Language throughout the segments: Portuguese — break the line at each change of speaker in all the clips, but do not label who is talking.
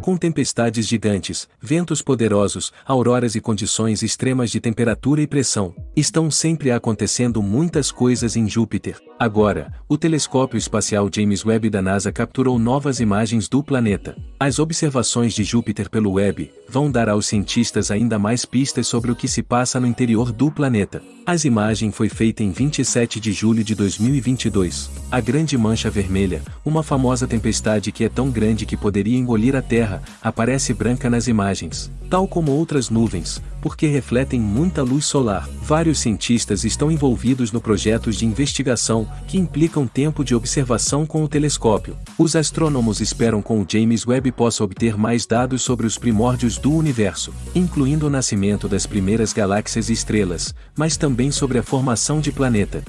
Com tempestades gigantes, ventos poderosos, auroras e condições extremas de temperatura e pressão, estão sempre acontecendo muitas coisas em Júpiter. Agora, o telescópio espacial James Webb da NASA capturou novas imagens do planeta. As observações de Júpiter pelo Webb vão dar aos cientistas ainda mais pistas sobre o que se passa no interior do planeta. As imagem foi feita em 27 de julho de 2022. A Grande Mancha Vermelha, uma famosa tempestade que é tão grande que poderia engolir a Terra, aparece branca nas imagens, tal como outras nuvens, porque refletem muita luz solar. Vários cientistas estão envolvidos no projetos de investigação que implicam tempo de observação com o telescópio. Os astrônomos esperam com o James Webb possa obter mais dados sobre os primórdios do universo, incluindo o nascimento das primeiras galáxias e estrelas, mas também sobre a formação de planeta,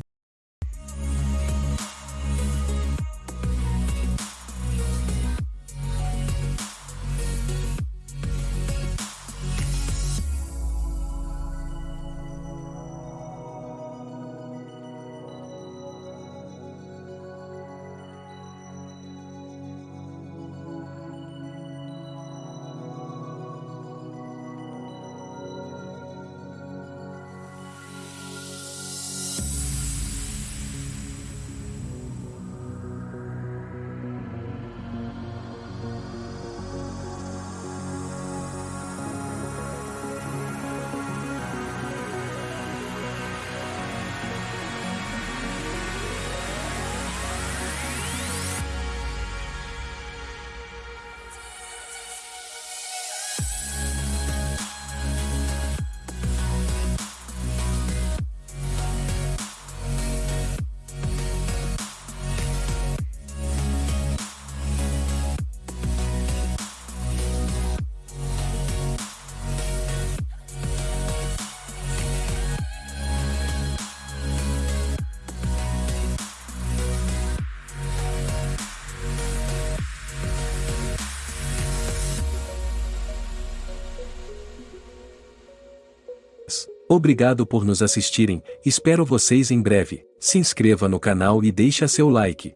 Obrigado por nos assistirem, espero vocês em breve. Se inscreva no canal e deixa seu like.